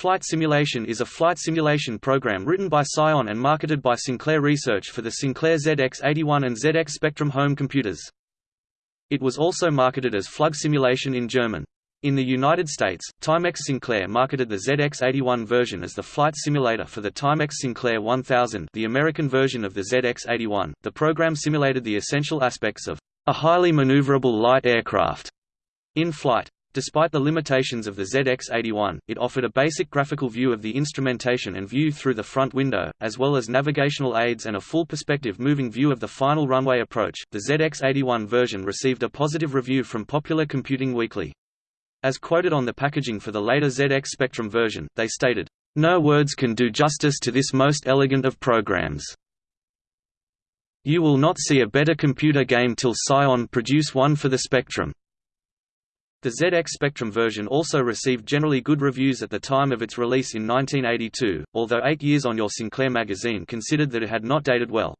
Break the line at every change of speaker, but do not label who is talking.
Flight Simulation is a flight simulation program written by Psion and marketed by Sinclair Research for the Sinclair ZX81 and ZX Spectrum home computers. It was also marketed as Flug Simulation in German. In the United States, Timex Sinclair marketed the ZX81 version as the flight simulator for the Timex Sinclair 1000 the American version of the ZX81. The program simulated the essential aspects of a highly maneuverable light aircraft in flight. Despite the limitations of the ZX81, it offered a basic graphical view of the instrumentation and view through the front window, as well as navigational aids and a full perspective moving view of the final runway approach. The ZX81 version received a positive review from Popular Computing Weekly. As quoted on the packaging for the later ZX Spectrum version, they stated, No words can do justice to this most elegant of programs. You will not see a better computer game till Psion produce one for the Spectrum. The ZX Spectrum version also received generally good reviews at the time of its release in 1982, although eight years on Your Sinclair magazine considered that it had not dated well.